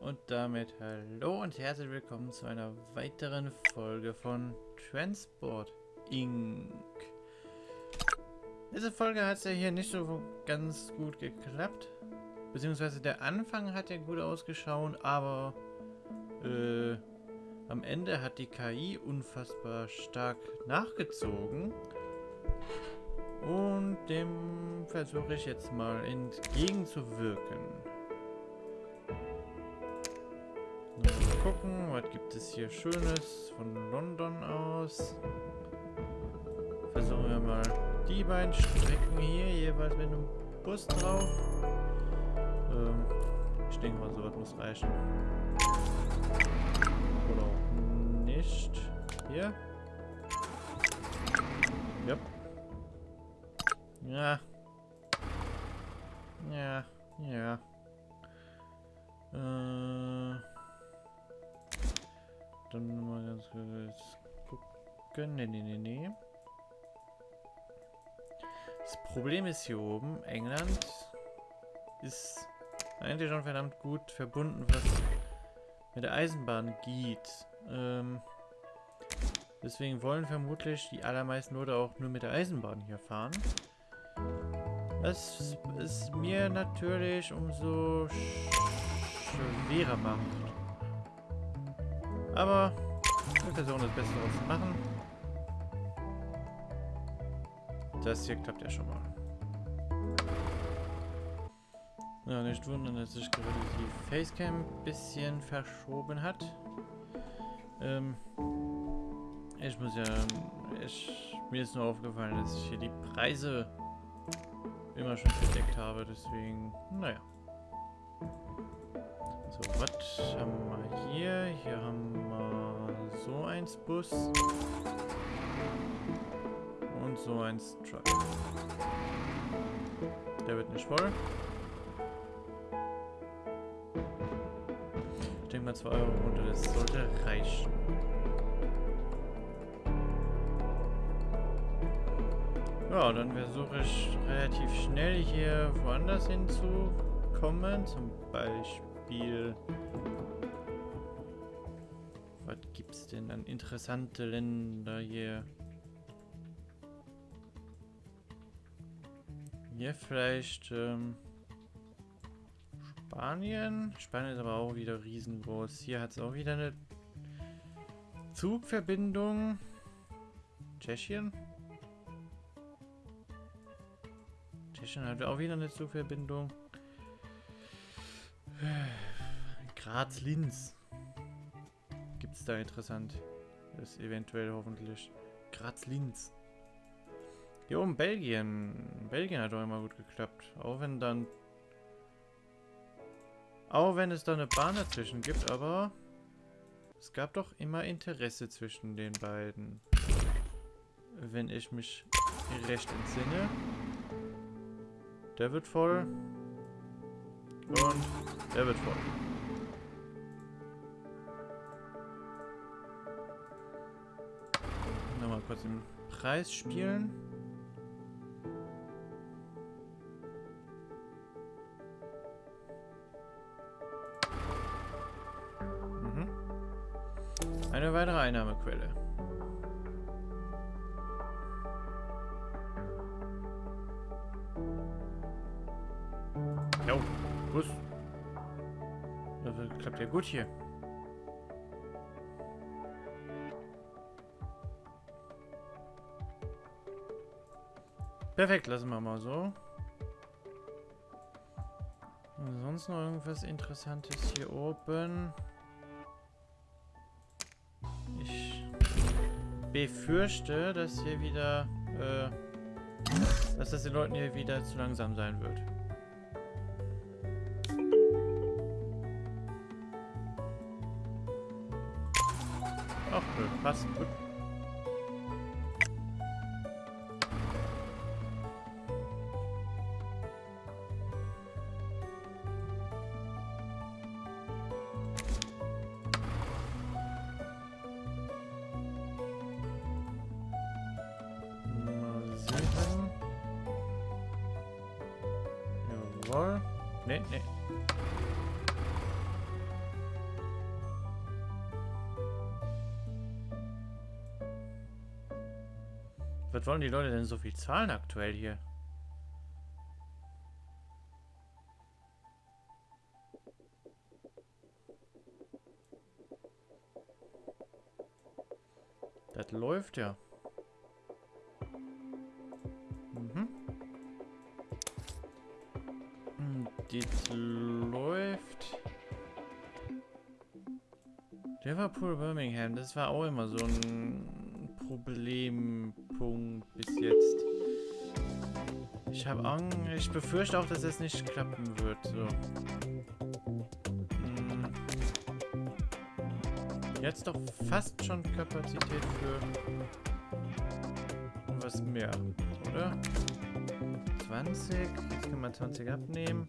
Und damit hallo und herzlich willkommen zu einer weiteren Folge von Transport Inc. Diese Folge hat es ja hier nicht so ganz gut geklappt. Beziehungsweise der Anfang hat ja gut ausgeschaut, aber äh, am Ende hat die KI unfassbar stark nachgezogen. Und dem versuche ich jetzt mal entgegenzuwirken. Gucken, was gibt es hier Schönes von London aus. Versuchen wir mal die beiden Strecken hier, jeweils mit einem Bus drauf. Ähm, ich denke mal, sowas muss reichen. Oder auch nicht. Hier. Yep. Ja. Ja, ja. Äh. Dann mal ganz kurz gucken. Nee, nee, nee, nee. Das Problem ist hier oben, England ist eigentlich schon verdammt gut verbunden, was mit der Eisenbahn geht. Ähm, deswegen wollen vermutlich die allermeisten Leute auch nur mit der Eisenbahn hier fahren. Was es mir natürlich umso schwerer macht. Aber wir versuchen das Beste daraus zu machen. Das hier klappt ja schon mal. Ja, nicht wundern, dass sich gerade die Facecam ein bisschen verschoben hat. Ähm, ich muss ja... Ich, mir ist nur aufgefallen, dass ich hier die Preise immer schon verdeckt habe, deswegen... Naja. Was haben wir hier? Hier haben wir so eins Bus. Und so eins Truck. Der wird nicht voll. Ich denke mal 2 Euro runter, das sollte reichen. Ja, dann versuche ich relativ schnell hier woanders hinzukommen. Zum Beispiel... Was gibt es denn an interessante Länder hier? Hier vielleicht ähm, Spanien. Spanien ist aber auch wieder riesengroß. Hier hat es auch wieder eine Zugverbindung. Tschechien. Tschechien hat auch wieder eine Zugverbindung. Graz-Linz. Gibt es da interessant? Das ist eventuell hoffentlich. Graz-Linz. Hier oben Belgien. Belgien hat doch immer gut geklappt. Auch wenn dann... Auch wenn es da eine Bahn dazwischen gibt, aber... Es gab doch immer Interesse zwischen den beiden. Wenn ich mich recht entsinne. Der wird voll. Und der wird voll. Nochmal kurz den Preis spielen. Mhm. Eine weitere Einnahmequelle. Gut hier. Perfekt, lassen wir mal so. Sonst noch irgendwas Interessantes hier oben? Ich befürchte, dass hier wieder, äh, dass das den Leuten hier wieder zu langsam sein wird. Ach, nö, passt gut. Mal sehen. Jawohl. Nee, nee. Was wollen die Leute denn so viel zahlen aktuell hier? Das läuft ja. Mhm. Hm, das läuft. Liverpool, Birmingham, das war auch immer so ein Problempunkt bis jetzt. Ich habe Angst, ich befürchte auch, dass es nicht klappen wird. So. Hm. Jetzt doch fast schon Kapazität für was mehr, oder? 20, jetzt können wir 20 abnehmen.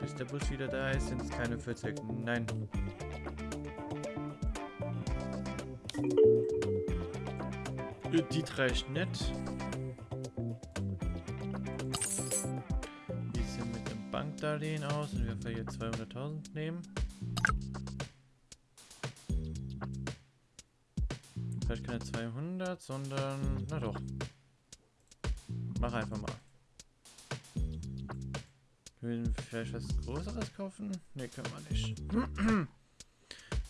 Bis der Bus wieder da ist, sind es keine 40. Nein. Die reicht nicht. Wie sieht mit dem Bankdarlehen aus? Und wir hier 200.000 nehmen. Vielleicht keine 200, sondern... Na doch. Mach einfach mal. Wir vielleicht was Größeres kaufen? Ne, können wir nicht.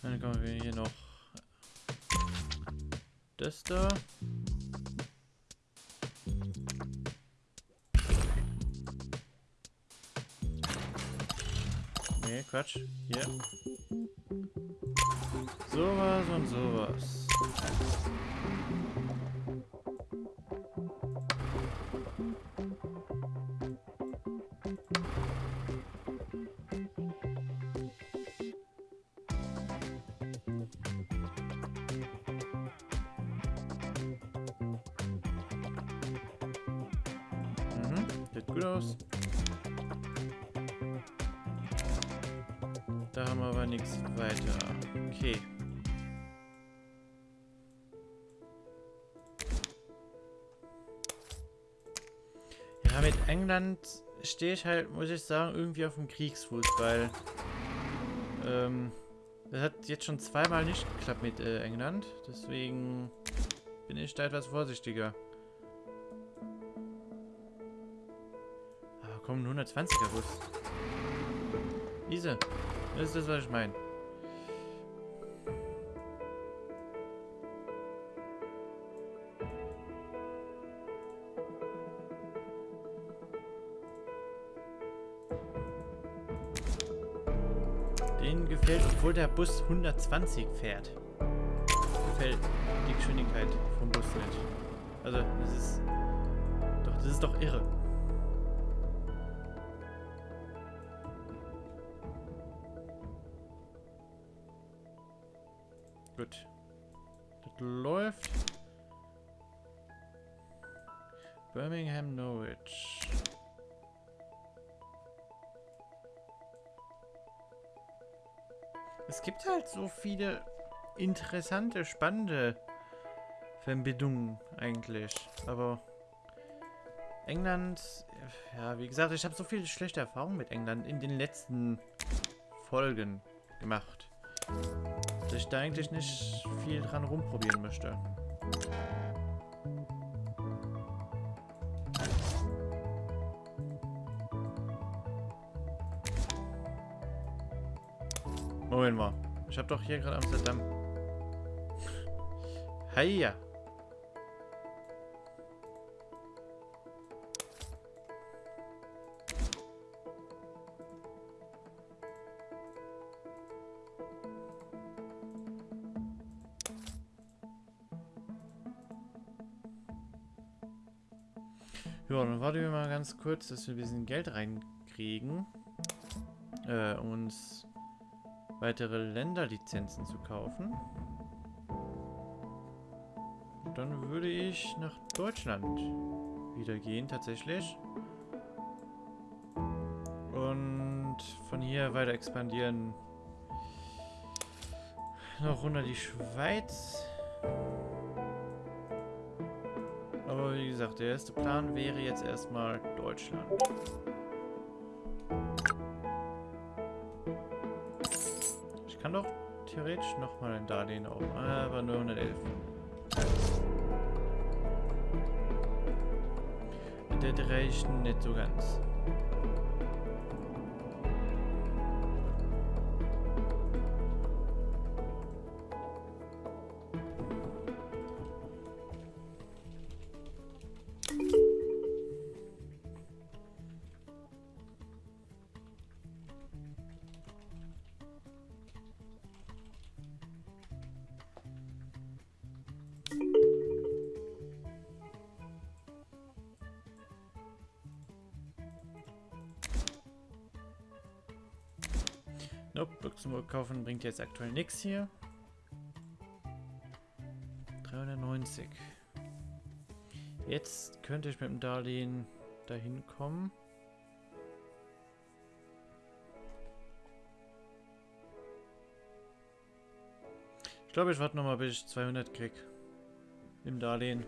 Dann kommen wir hier noch das da. Nee, Quatsch. Hier. Sowas und sowas. Okay. Ja, mit England stehe ich halt, muss ich sagen, irgendwie auf dem Kriegsfuß, weil ähm, das hat jetzt schon zweimal nicht geklappt mit äh, England. Deswegen bin ich da etwas vorsichtiger. komm, 120er Bus. Diese. Das ist das, was ich meine. Gefällt, obwohl der Bus 120 fährt. Gefällt die Geschwindigkeit vom Bus nicht. Also, das ist... Doch, das ist doch irre. Gut. Das läuft. Birmingham, Norwich. Gibt halt so viele interessante, spannende Verbindungen eigentlich. Aber England, ja, wie gesagt, ich habe so viele schlechte Erfahrungen mit England in den letzten Folgen gemacht dass ich da eigentlich nicht viel dran rumprobieren möchte. Moment mal. Ich habe doch hier gerade Amsterdam. Heia. Ja, dann warten wir mal ganz kurz, dass wir ein bisschen Geld reinkriegen, äh, uns weitere Länderlizenzen zu kaufen. Und dann würde ich nach Deutschland wieder gehen, tatsächlich. Und von hier weiter expandieren. Noch runter die Schweiz. Aber wie gesagt, der erste Plan wäre jetzt erstmal Deutschland. kann doch theoretisch nochmal ein Darlehen auf, aber nur 111. Das reicht nicht so ganz. Nope, Luxemburg kaufen bringt jetzt aktuell nichts hier. 390. Jetzt könnte ich mit dem Darlehen dahin kommen. Ich glaube, ich warte nochmal, bis ich 200 krieg. Im Darlehen.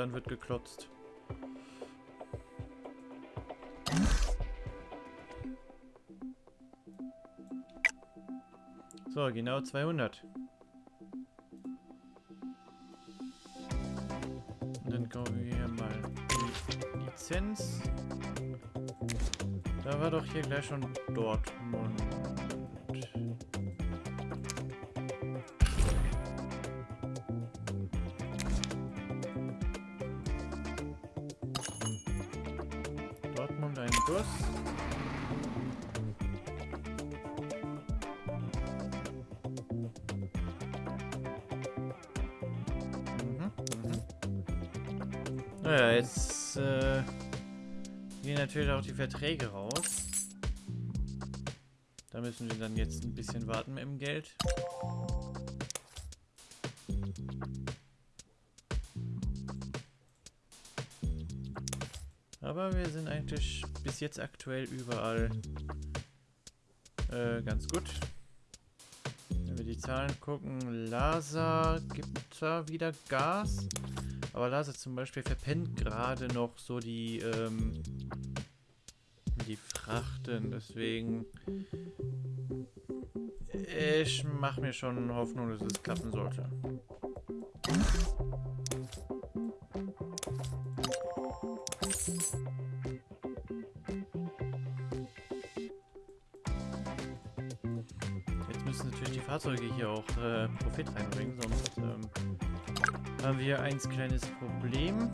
Dann wird geklotzt. So, genau 200. Und dann kaufen wir hier mal die Lizenz. Da war doch hier gleich schon. Dortmund Naja, jetzt äh, gehen natürlich auch die Verträge raus. Da müssen wir dann jetzt ein bisschen warten mit dem Geld. Aber wir sind eigentlich bis jetzt aktuell überall äh, ganz gut. Wenn wir die Zahlen gucken, Lasa gibt da wieder Gas. Aber Lasa zum Beispiel verpennt gerade noch so die, ähm, die Frachten. Deswegen ich mache mir schon Hoffnung, dass es klappen sollte. Jetzt müssen natürlich die Fahrzeuge hier auch äh, Profit reinbringen, sonst ähm, haben wir ein kleines Problem.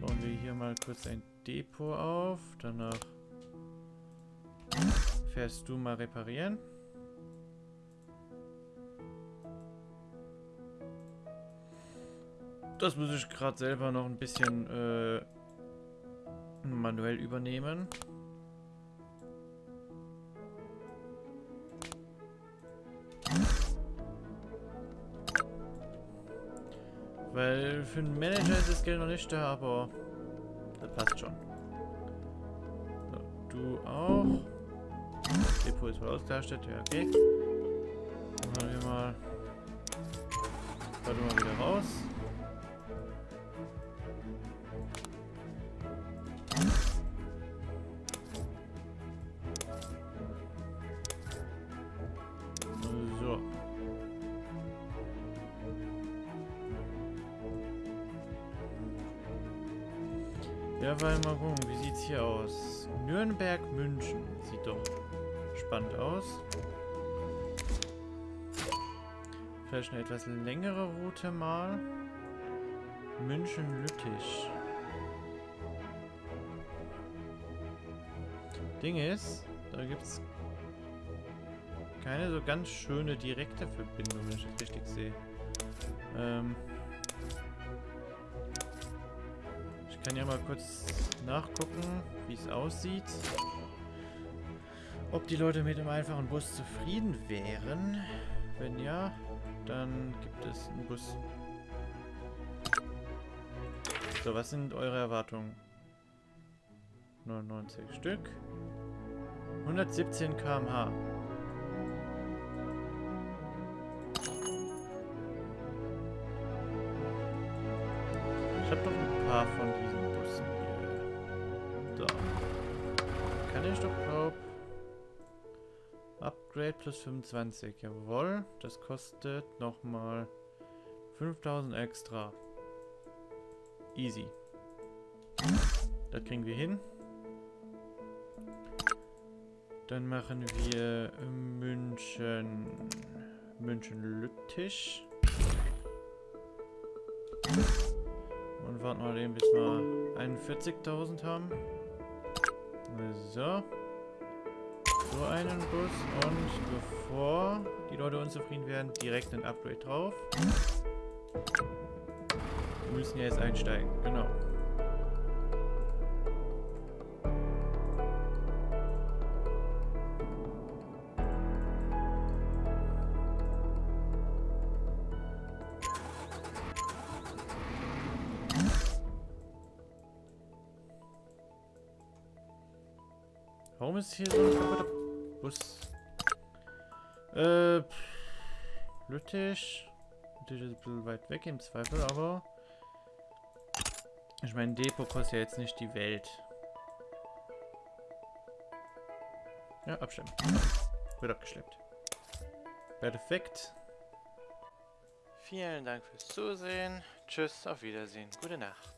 Bauen wir hier mal kurz ein Depot auf, danach fährst du mal reparieren. Das muss ich gerade selber noch ein bisschen äh, manuell übernehmen. Weil für einen Manager ist das Geld noch nicht da, aber das passt schon. So, du auch. Depot ist voll ausgelastet, ja okay. Dann machen wir mal. Warte mal wieder raus. Ja, weil mal gucken, wie sieht's hier aus? Nürnberg, München. Sieht doch spannend aus. Vielleicht eine etwas längere Route mal. München-Lüttich. Ding ist, da gibt's keine so ganz schöne direkte Verbindung, wenn ich das richtig sehe. Ähm kann ja mal kurz nachgucken, wie es aussieht. Ob die Leute mit dem einfachen Bus zufrieden wären. Wenn ja, dann gibt es einen Bus. So, was sind eure Erwartungen? 99 Stück. 117 km/h. Ich habe doch ein paar von diesen Bussen hier. So. Kann ich doch, glaub... Upgrade plus 25. Jawohl. Das kostet nochmal 5000 extra. Easy. Das kriegen wir hin. Dann machen wir München... München-Lüttich. Warten mal eben, bis wir 41.000 haben. So. So einen Bus. Und bevor die Leute unzufrieden werden, direkt ein Upgrade drauf. Wir müssen ja jetzt einsteigen. Genau. Warum ist hier so ein kaputter Bus? Äh, Lüttich. Lüttich ist ein bisschen weit weg im Zweifel, aber... Ich meine, Depot kostet ja jetzt nicht die Welt. Ja, abstimmen. Wird abgeschleppt. Perfekt. Vielen Dank fürs Zusehen. Tschüss, auf Wiedersehen. Gute Nacht.